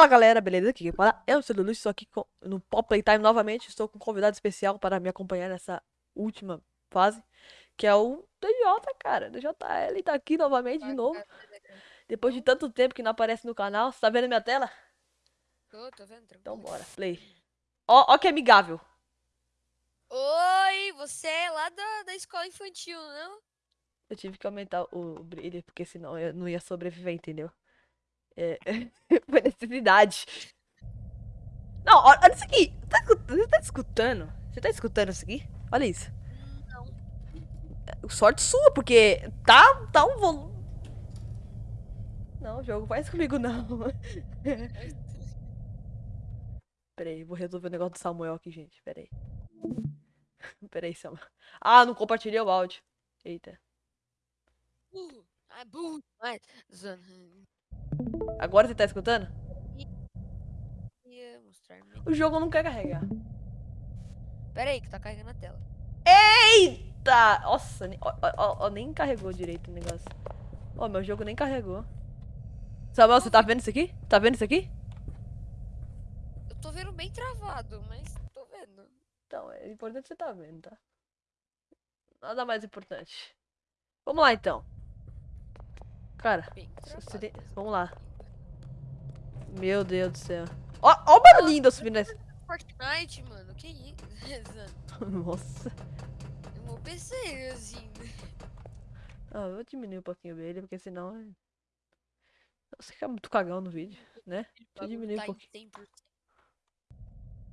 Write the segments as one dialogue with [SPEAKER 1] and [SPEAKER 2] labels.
[SPEAKER 1] Fala galera, beleza? Aqui quem fala é o Cedo estou aqui com- no Pop Playtime novamente. Estou com um convidado especial para me acompanhar nessa última fase, que é o DJ, cara. DJL tá aqui novamente de novo. Depois de tanto tempo que não aparece no canal. Você tá vendo minha tela?
[SPEAKER 2] Tô, tô vendo,
[SPEAKER 1] Então bora, play. Ó, ó que amigável.
[SPEAKER 2] Oi, você é lá da, da escola infantil, não?
[SPEAKER 1] Eu tive que aumentar o brilho, porque senão eu não ia sobreviver, entendeu? É, foi necessidade. Não, olha isso aqui. Tá Você tá escutando? Você tá escutando isso aqui? Olha isso.
[SPEAKER 2] Não.
[SPEAKER 1] Sorte sua, porque tá, tá um volume. Não, jogo faz comigo não. Peraí, vou resolver o negócio do Samuel aqui, gente. Peraí. Peraí, Samuel. Ah, não compartilhei o áudio. Eita.
[SPEAKER 2] Burro. Burro. Mas, zoando.
[SPEAKER 1] Agora você tá escutando? O jogo não quer carregar.
[SPEAKER 2] Pera aí, que tá carregando a tela.
[SPEAKER 1] Eita! Nossa, ne- ó, ó, ó, ó, nem carregou direito o negócio. Ó, meu jogo nem carregou. Samuel, você tá vendo isso aqui? Tá vendo isso aqui?
[SPEAKER 2] Eu tô vendo bem travado, mas tô vendo.
[SPEAKER 1] Então, é importante você tá vendo, tá? Nada mais importante. Vamos lá, então. Cara, vamos lá. Meu Deus do céu. Ó, ó o barulhinho eu subindo nessa.
[SPEAKER 2] Fortnite, mano, que isso?
[SPEAKER 1] Nossa.
[SPEAKER 2] Eu vou PC, assim.
[SPEAKER 1] Ah, eu vou diminuir um pouquinho dele, porque senão... é- Você fica muito cagão no vídeo, né? Deixa eu diminuir um
[SPEAKER 2] tá em
[SPEAKER 1] pouquinho.
[SPEAKER 2] 100%.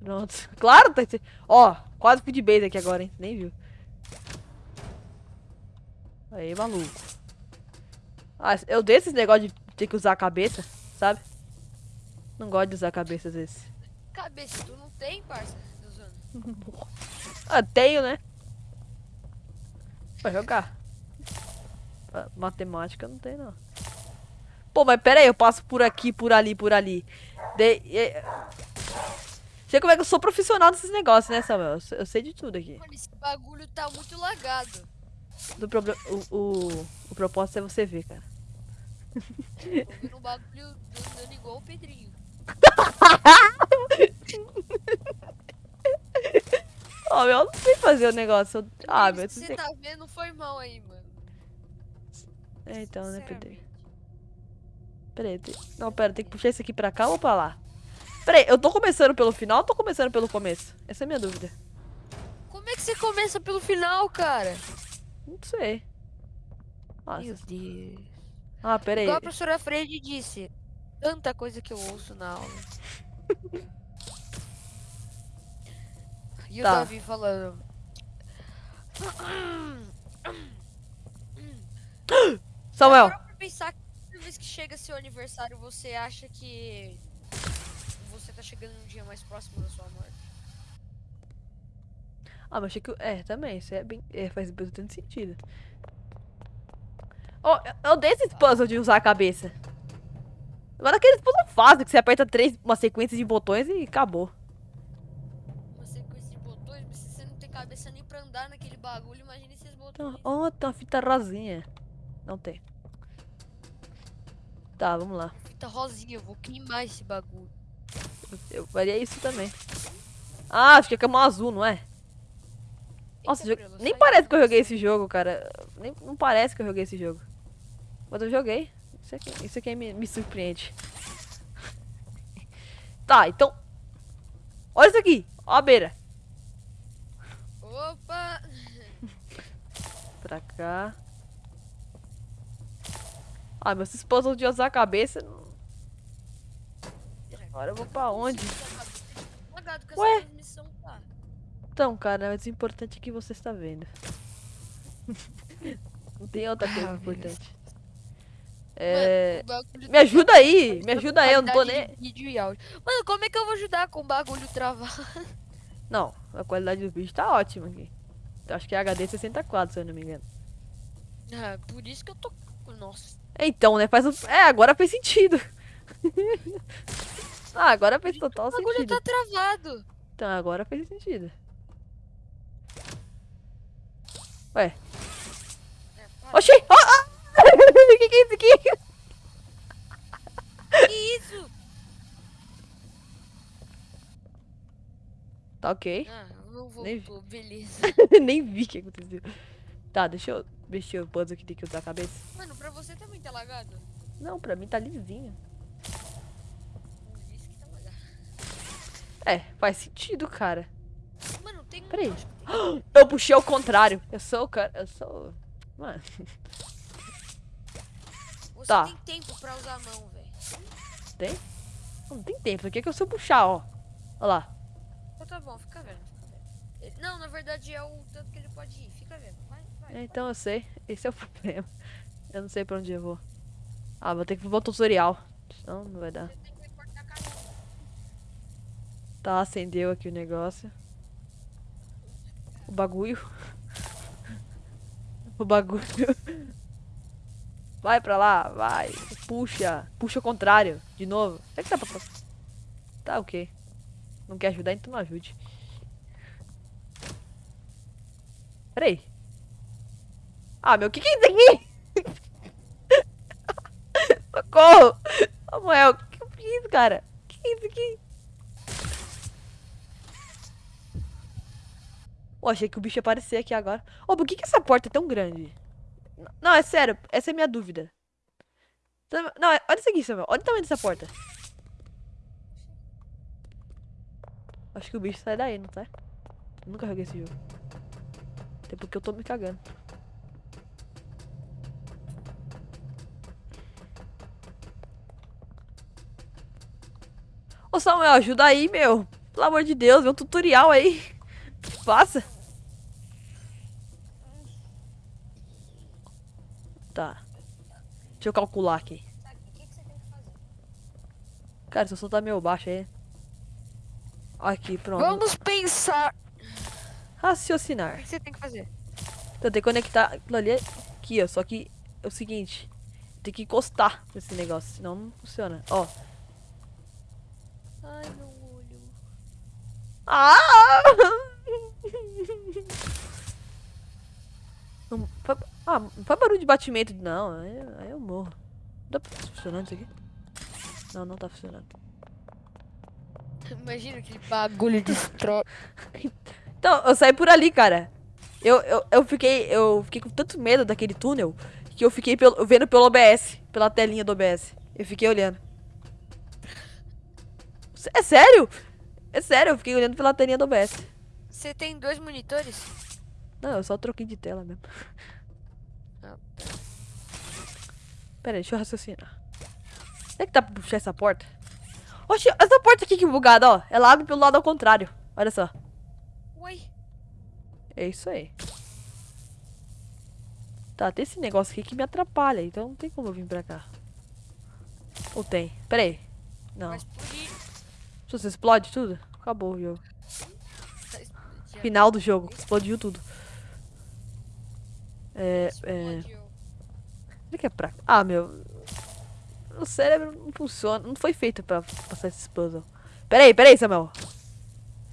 [SPEAKER 1] Pronto. Claro, tá... Ó, quase fui de base aqui agora, hein? Nem viu. Aí, maluco. Ah, eu dei esse negócio de ter que usar a cabeça, sabe? Não gosto de usar a cabeça às vezes.
[SPEAKER 2] Cabeça, tu não tem, parça?
[SPEAKER 1] Ah, tenho, né? Vai jogar. Ah, Matemática não tem, não. Pô, mas pera aí, eu passo por aqui, por ali, por ali. De... Sei como é que eu sou profissional desses negócios, né, Samuel? Eu sei- Eu sei de tudo aqui.
[SPEAKER 2] Mano, esse bagulho tá muito lagado.
[SPEAKER 1] Do proble... o, o, o propósito é você ver, cara.
[SPEAKER 2] Tô um bagulho andando igual o Pedrinho.
[SPEAKER 1] Ó, meu, eu não sei fazer o negócio. eu- Ah, meu, você
[SPEAKER 2] tá vendo, foi mal aí, mano.
[SPEAKER 1] É, então, né, Pedro?
[SPEAKER 2] Sinceramente.
[SPEAKER 1] Pera aí, tem- não, pera, tem que puxar isso aqui pra cá ou pra lá? Pera aí, eu tô começando pelo final ou tô começando pelo começo? Essa é a minha dúvida.
[SPEAKER 2] Como é que você começa pelo final, cara?
[SPEAKER 1] Não sei. Nossa.
[SPEAKER 2] Meu Deus.
[SPEAKER 1] Ah, pera aí.
[SPEAKER 2] Igual a professora Freire disse, tanta coisa que eu ouço na aula. E o
[SPEAKER 1] Tá.
[SPEAKER 2] Davi falando.
[SPEAKER 1] Samuel,
[SPEAKER 2] Parou pra pensar que toda vez que chega seu aniversário, você acha que você tá chegando um dia mais próximo da sua morte.
[SPEAKER 1] Ah, mas achei que. É, também. Isso é bem. É, faz bastante sentido. Ó, eu- dei esses puzzles de usar a cabeça. Agora aqueles puzzles fáceis que você aperta três, uma sequência de botões e acabou.
[SPEAKER 2] Uma sequência de botões, mas se você não tem cabeça nem pra andar naquele bagulho, imagine esses botões.
[SPEAKER 1] ó, tem uma fita rosinha. Não tem. Tá, vamos lá.
[SPEAKER 2] Fita rosinha, eu vou queimar esse bagulho.
[SPEAKER 1] Eu faria isso também. Ah, acho que é cama azul, não é? Nossa, nem parece que eu joguei esse jogo, cara. Nem, não parece que eu joguei esse jogo. Mas eu joguei. Isso aqui, isso aqui me, me surpreende. Tá, então. Olha isso aqui. Ó a beira.
[SPEAKER 2] Opa!
[SPEAKER 1] Pra cá. Ah, meus esposos de usar a cabeça. Agora eu vou pra onde? Ué?
[SPEAKER 2] Tá?
[SPEAKER 1] Então, cara, mas o importante é que você está vendo. Não tem outra coisa
[SPEAKER 2] Ah,
[SPEAKER 1] importante.
[SPEAKER 2] Mano,
[SPEAKER 1] É.
[SPEAKER 2] o bagulho
[SPEAKER 1] Me ajuda aí, me ajuda aí, eu não tô nem.
[SPEAKER 2] vídeo e áudio. Mano, como é que eu vou ajudar com o bagulho travado?
[SPEAKER 1] Não, a qualidade do vídeo tá ótima aqui. Acho que é HD 64, se eu não me engano.
[SPEAKER 2] Ah, por isso que eu tô. Nossa.
[SPEAKER 1] Então, né? Faz um... É, agora fez sentido. ah, agora fez total
[SPEAKER 2] O bagulho
[SPEAKER 1] sentido.
[SPEAKER 2] tá travado.
[SPEAKER 1] Então, agora fez sentido. Ué. Oxi! O oh, que, que é isso aqui?
[SPEAKER 2] Que isso?
[SPEAKER 1] Tá ok.
[SPEAKER 2] Ah, não vou,
[SPEAKER 1] Nem...
[SPEAKER 2] Pô, beleza.
[SPEAKER 1] Nem vi o que aconteceu. Tá, deixa eu mexer o puzzle que tem que usar a cabeça.
[SPEAKER 2] Mano, pra você também tá lagado?
[SPEAKER 1] Não, pra mim tá lisinho.
[SPEAKER 2] Tá
[SPEAKER 1] é, faz sentido, cara.
[SPEAKER 2] Mano,
[SPEAKER 1] Peraí. Eu puxei ao contrário. Eu sou o cara. Eu sou. Mano.
[SPEAKER 2] Você
[SPEAKER 1] Tá.
[SPEAKER 2] tem tempo pra usar a mão, velho.
[SPEAKER 1] Tem? Não tem tempo. Aqui é que eu sei puxar, ó. Olha lá.
[SPEAKER 2] Então tá bom, fica vendo, fica vendo. Ele- Não, na verdade é o tanto que ele pode ir. Fica vendo. Vai, vai.
[SPEAKER 1] Então eu sei. Esse é o problema. Eu não sei pra onde eu vou. Ah, vou ter que ver o tutorial. Senão não vai dar. Tá, acendeu aqui o negócio. O bagulho. O bagulho. Vai pra lá, vai. Puxa. Puxa o contrário. De novo. Será que dá pra? Tá, ok. Não quer ajudar, então não ajude. Peraí. Ah, meu, o que que é isso aqui? Socorro! Samuel, o que que é isso, cara? O que é isso aqui? Pô, achei que o bicho ia aparecer aqui agora. Ô, por que que essa porta é tão grande? Não, é sério. Essa é a minha dúvida. Sam- Não, é- olha isso aqui, Samuel. Olha o tamanho dessa porta. Acho que o bicho sai daí, não sai? Nunca joguei esse jogo. Até porque eu tô me cagando. Ô Samuel, ajuda aí, meu. Pelo amor de Deus, vê um tutorial aí. Faça. Tá. Deixa eu calcular aqui.
[SPEAKER 2] O que, você tem que fazer?
[SPEAKER 1] Cara, se eu soltar meio baixo aí. Aqui, pronto.
[SPEAKER 2] Vamos pensar. O
[SPEAKER 1] Raciocinar.
[SPEAKER 2] que você tem que fazer?
[SPEAKER 1] Então tem que conectar aquilo ali aqui, ó. Só que é o seguinte. Tem que encostar nesse negócio, senão não funciona. Ó.
[SPEAKER 2] Ai, meu olho.
[SPEAKER 1] Ah! Não faz, ah, não faz barulho de batimento, não. Aí, aí eu morro. Tá funcionando isso aqui? Não, não tá funcionando.
[SPEAKER 2] Imagina aquele bagulho de tro...
[SPEAKER 1] Então, eu saí por ali, cara. Eu, eu, eu, fiquei, eu fiquei com tanto medo daquele túnel que eu fiquei pelo, vendo pelo OBS, pela telinha do OBS. Eu fiquei olhando. É sério? É sério, eu fiquei olhando pela telinha do OBS.
[SPEAKER 2] Você tem dois monitores?
[SPEAKER 1] Não, eu só troquei de tela mesmo.
[SPEAKER 2] Ah,
[SPEAKER 1] Pera aí, deixa eu raciocinar. Será que dá pra puxar essa porta? Oxe, essa porta aqui que bugada, ó. Ela abre pelo lado ao contrário. Olha só.
[SPEAKER 2] Uai.
[SPEAKER 1] É isso aí. Tá, tem esse negócio aqui que me atrapalha, então não tem como eu vir pra cá. Ou tem? Pera aí. Não.
[SPEAKER 2] Vai explodir.
[SPEAKER 1] Se você explode tudo, acabou o jogo.
[SPEAKER 2] Tá.
[SPEAKER 1] Final do jogo. Explodiu tudo. É, é... Será que é pra... Ah, meu... O cérebro não funciona. Não foi feito pra passar esses puzzles. Pera aí, pera aí, Samuel.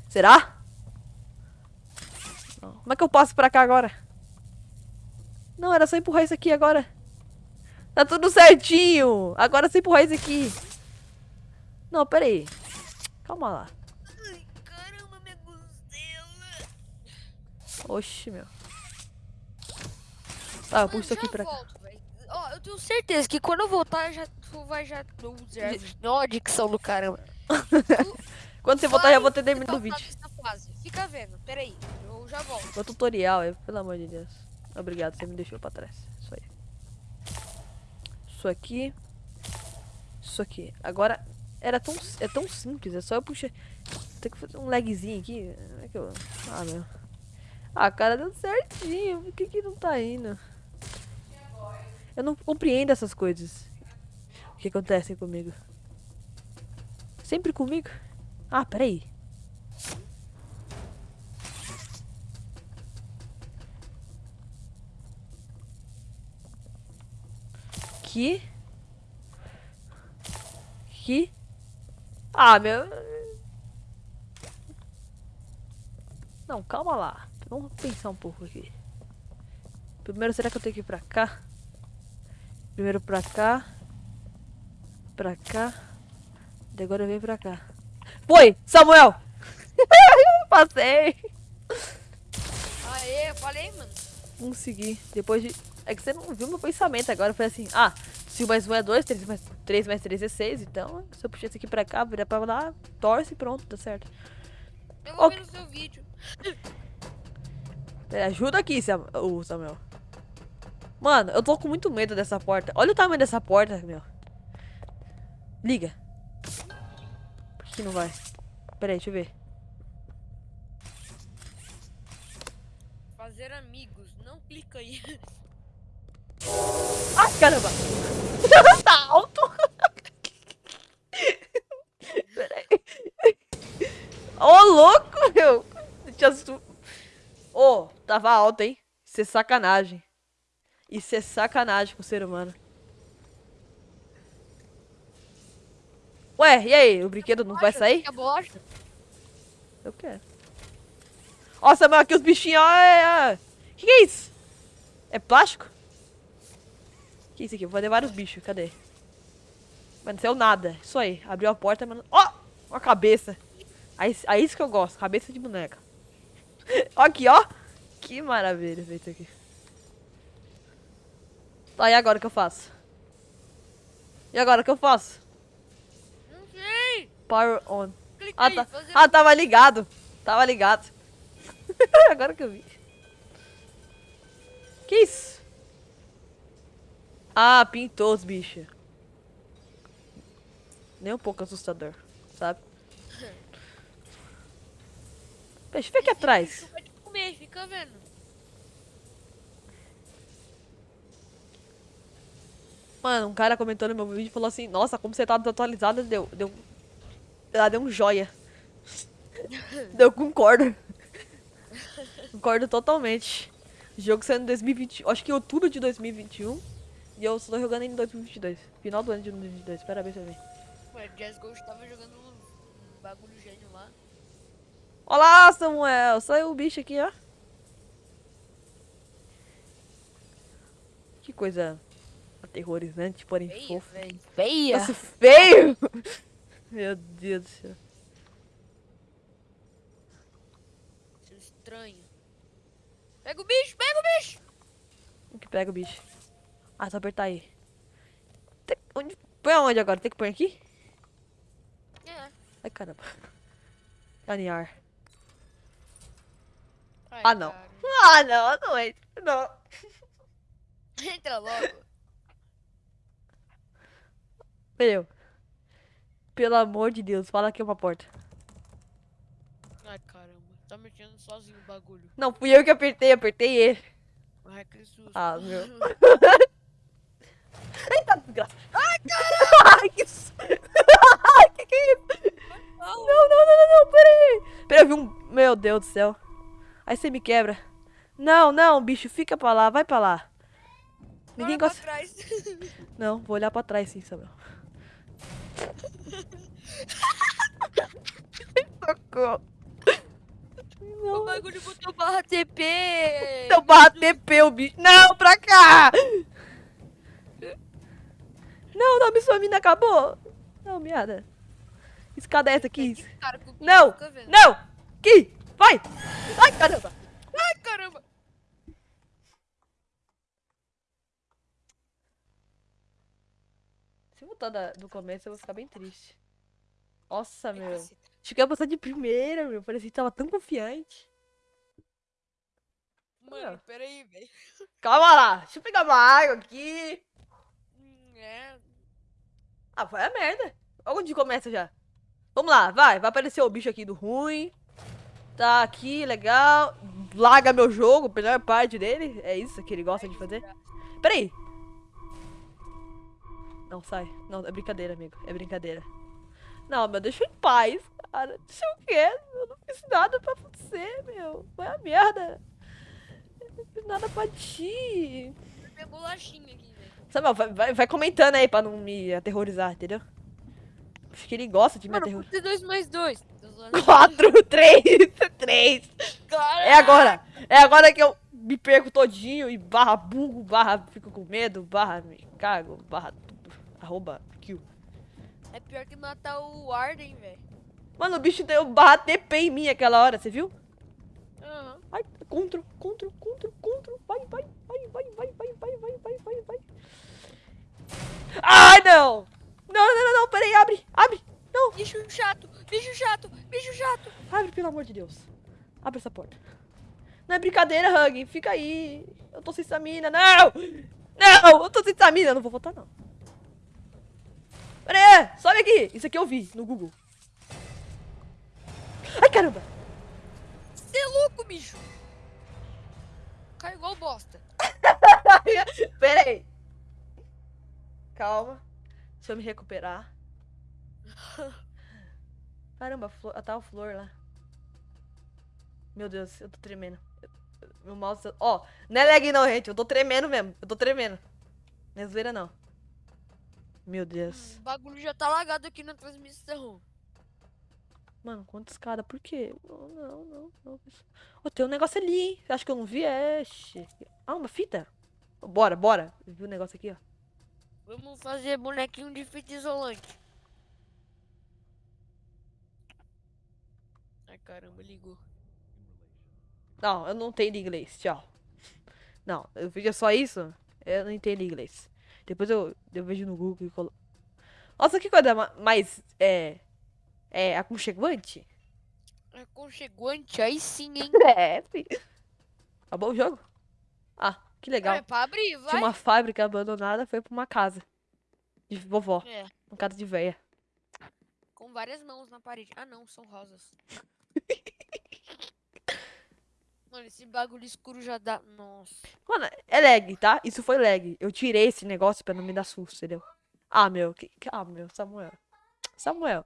[SPEAKER 1] Será? Não. Como é que eu passo pra cá agora? Não, era só empurrar isso aqui agora. Tá tudo certinho. Agora é só empurrar isso aqui. Não, pera aí. Calma lá.
[SPEAKER 2] Ai, caramba, minha costela.
[SPEAKER 1] Oxi, meu. Tá, eu puxo isso aqui pra cá.
[SPEAKER 2] volto, velho. Ó, eu tenho certeza que quando eu voltar, já, tu vai já... Ó, a dicção do caramba.
[SPEAKER 1] Quando você voltar, já vou ter terminado o vídeo.
[SPEAKER 2] Fica vendo, peraí. Eu já volto.
[SPEAKER 1] Meu tutorial, é, pelo amor de Deus. Obrigado, você me deixou pra trás. Isso aí. Isso aqui. Isso aqui. Agora, era tão, é tão simples, é só eu puxar. Tem que fazer um lagzinho aqui. Como é que eu... Ah, meu. Ah, cara, deu certinho. Por que que não tá indo? Eu não compreendo essas coisas. Que acontece comigo? Sempre comigo? Ah, peraí. Aqui. Aqui. Ah, meu. Não, calma lá. Vamos pensar um pouco aqui. Primeiro, será que eu tenho que ir pra cá? Primeiro pra cá. Pra cá. E agora venho pra cá. Foi! Samuel! passei.
[SPEAKER 2] Aê, eu falei, mano.
[SPEAKER 1] Consegui. Depois de. É que você não viu meu pensamento agora. Foi assim: ah, se o mais um é 2, 3 mais 3 mais 3 é 6. Então, se eu puxar isso aqui pra cá, virar pra lá, torce e pronto, tá certo.
[SPEAKER 2] Eu vou
[SPEAKER 1] Ok.
[SPEAKER 2] ver no seu vídeo.
[SPEAKER 1] Pera, ajuda aqui, Samuel. Mano, eu tô com muito medo dessa porta. Olha o tamanho dessa porta, meu. Liga. Por que não vai? Pera aí, deixa eu ver.
[SPEAKER 2] Fazer amigos. Não clica aí.
[SPEAKER 1] Ai, caramba! tá alto! Pera aí. Ô, louco, meu! Ô, tava alto, hein? Isso é sacanagem. Isso é sacanagem com o ser humano. Ué, e aí? O brinquedo não vai sair? Eu quero. Ó, Samuel, aqui os bichinhos, ó. É, é. Que que é isso? É plástico? Que isso aqui? Vou fazer vários bichos, cadê? Mas não saiu nada. Isso aí. Abriu a porta, mas. não- Ó! Uma cabeça. Aí, aí isso que eu gosto. Cabeça de boneca. ó aqui, ó. Que maravilha feito aqui. Tá, e agora o que eu faço? E agora o que eu faço?
[SPEAKER 2] Não sei.
[SPEAKER 1] Power on. Ah, tá.
[SPEAKER 2] Fazer
[SPEAKER 1] Ah, tava ligado. Tava ligado. Agora que eu vi. Que isso? Ah, pintou os bichos. Nem um pouco assustador, sabe? Deixa eu ver aqui atrás.
[SPEAKER 2] Te comer, fica vendo.
[SPEAKER 1] Mano, um cara comentou no meu vídeo e falou assim, nossa, como você tá desatualizado, deu. Deu. Ela deu um joia. Deu concordo. Concordo totalmente. O jogo saiu em 2020. Acho que em outubro de 2021. E eu tô jogando em 2022. Final do ano de 2022. Parabéns pra mim.
[SPEAKER 2] Ué, Jazz Gold tava jogando um bagulho gênio lá.
[SPEAKER 1] Olá, Samuel! Saiu o bicho aqui, ó. Que coisa aterrorizante, porém
[SPEAKER 2] Feia,
[SPEAKER 1] fofa.
[SPEAKER 2] velho. Feia.
[SPEAKER 1] Nossa, feio! Meu Deus do céu.
[SPEAKER 2] Seu estranho. Pega o bicho, pega o bicho.
[SPEAKER 1] O que pega o bicho? Ah, só apertar aí. Tem- onde... Põe aonde agora? Tem que pôr aqui?
[SPEAKER 2] É.
[SPEAKER 1] Ai, caramba. Aninhar.
[SPEAKER 2] Ai,
[SPEAKER 1] Ah, não.
[SPEAKER 2] cara.
[SPEAKER 1] Ah, não, não é. Não.
[SPEAKER 2] Entra logo.
[SPEAKER 1] Meu. Pelo amor de Deus, fala que é uma porta.
[SPEAKER 2] Ai, caramba. Tá mexendo sozinho o bagulho.
[SPEAKER 1] Não, fui eu que apertei, apertei ele.
[SPEAKER 2] Ai, que susto.
[SPEAKER 1] Ah, meu. Eita, desgraça. Ai, caramba! Ai, que... su- Ai, que que é isso? Não, não, não, não, não, peraí. Peraí, eu vi um... Meu Deus do céu. Aí você me quebra. Não, não, bicho, fica pra lá, vai pra lá. Ninguém
[SPEAKER 2] Olha
[SPEAKER 1] gosta... Não, vou olhar pra trás sim, Samuel. Socorro.
[SPEAKER 2] o bagulho botou barra TP.
[SPEAKER 1] Seu barra TP, o bicho. Não, pra cá! Não, não, sua mina acabou. Não, miada. Escada é essa aqui.
[SPEAKER 2] Que
[SPEAKER 1] Não, não. Aqui, vai. Ai, caramba.
[SPEAKER 2] Ai, caramba.
[SPEAKER 1] Se voltar da- do começo, eu vou ficar bem triste. Nossa, meu. que ia passar de primeira, meu. Parecia que tava tão confiante.
[SPEAKER 2] Mano, peraí, velho.
[SPEAKER 1] Calma lá. Deixa eu pegar uma água aqui.
[SPEAKER 2] Hum, É.
[SPEAKER 1] Ah, vai a merda. Olha onde começa já. Vamos lá, vai. Vai aparecer o bicho aqui do ruim. Tá aqui, legal. Laga meu jogo, melhor parte dele. É isso que ele gosta de fazer. Peraí. Não, sai. Não, é brincadeira, amigo. É brincadeira. Não, meu, deixa eu em paz, cara. Deixa eu quê? Eu não fiz nada pra você, meu. Vai a merda. Eu não fiz nada pra ti.
[SPEAKER 2] Minha bolachinha aqui, velho.
[SPEAKER 1] Samuel, vai, vai, vai comentando aí pra não me aterrorizar, entendeu? Acho que ele gosta de me aterrorizar.
[SPEAKER 2] dois mais dois? Tô zoando.
[SPEAKER 1] 4, 3, 3.
[SPEAKER 2] Cara,
[SPEAKER 1] É agora. É agora que eu me perco todinho e barra burro, barra fico com medo, barra me cago, barra. Arroba kill.
[SPEAKER 2] É pior que matar o Arden, velho.
[SPEAKER 1] Mano, o bicho deu barra TP em mim aquela hora, você viu?
[SPEAKER 2] Aham.
[SPEAKER 1] Ai, contra, contra, contra, contra. Vai, vai, vai, vai, vai, vai, vai, vai, vai, vai, vai. Ai, não! Não, não, não, não, peraí, abre, abre. Não,
[SPEAKER 2] Bicho chato, bicho chato, bicho chato.
[SPEAKER 1] abre, pelo amor de Deus. Abre essa porta. Não é brincadeira, Hug, fica aí. Eu tô sem stamina, não! Não, eu tô sem stamina, eu não vou voltar, não. Pera aí, sobe aqui. Isso aqui eu vi no Google. Ai, caramba.
[SPEAKER 2] Você é louco, bicho. Cai igual bosta.
[SPEAKER 1] Pera aí. Calma. Deixa eu me recuperar. Caramba, a flor, a flor lá. Meu Deus, eu tô tremendo. Eu- eu- Meu mouse. Ó, não é lag não, gente. Eu tô tremendo mesmo. Eu tô tremendo. Não é zoeira não. Meu Deus.
[SPEAKER 2] O bagulho já tá lagado aqui na transmissão.
[SPEAKER 1] Mano, quanta escada? Por quê? Não, não, não. não. Ô, tem um negócio ali, hein? Acho que eu não vi. É. Ah, uma fita? Bora, bora. Eu vi um negócio aqui, ó.
[SPEAKER 2] Vamos fazer bonequinho de fita isolante. Ai caramba, ligou.
[SPEAKER 1] Não, eu não entendo inglês. Tchau. Não, eu vejo só isso. Eu não entendo inglês. Depois eu, eu vejo no Google e colo... Nossa, que coisa ma- mais. É. É aconchegante?
[SPEAKER 2] Aconchegante, aí sim, hein?
[SPEAKER 1] É, fi. Acabou o jogo? Ah, que legal.
[SPEAKER 2] É pra abrir, vai.
[SPEAKER 1] Tinha uma fábrica abandonada, foi pra uma casa. De vovó.
[SPEAKER 2] É,
[SPEAKER 1] Uma casa de véia.
[SPEAKER 2] com várias mãos na parede. Ah não, são rosas. Mano, esse bagulho escuro já dá. Nossa.
[SPEAKER 1] Mano, é lag, tá? Isso foi lag. Eu tirei esse negócio pra não me dar susto, entendeu? Ah, meu. Que... Ah, meu. Samuel. Samuel.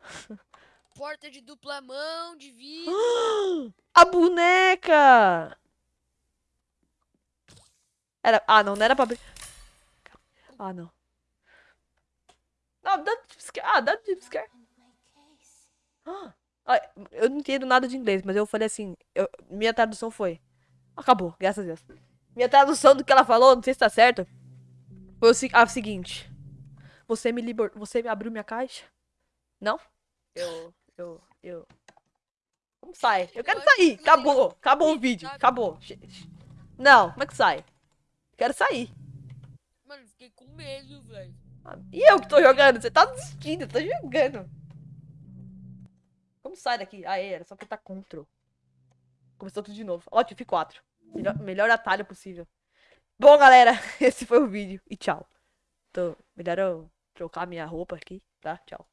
[SPEAKER 2] Porta de dupla mão, de vidro.
[SPEAKER 1] A boneca! Era... Ah, não, não era pra abrir. Ah, não. Não, dá jumpscare. Ah, dá jumpscare. Ah, ah, eu não entendo nada de inglês, mas eu falei assim. eu- Minha tradução foi. Acabou, graças a Deus. Minha tradução do que ela falou, não sei se tá certo. Foi a seguinte. Você me liber... Você me abriu minha caixa? Não? Eu. Eu. Eu. Como sai? Eu quero sair. Acabou. Acabou o vídeo. Acabou. Não, como é que sai? Quero sair.
[SPEAKER 2] Mano, fiquei com medo, velho.
[SPEAKER 1] Ah, E eu que tô jogando? Você tá desistindo, eu tô jogando. Sai daqui? Ah, era só apertar Ctrl. Começou tudo de novo. Ó, F4. Melhor, melhor atalho possível. Bom, galera, esse foi o vídeo. E tchau. Tô, melhor eu trocar minha roupa aqui, tá? Tchau.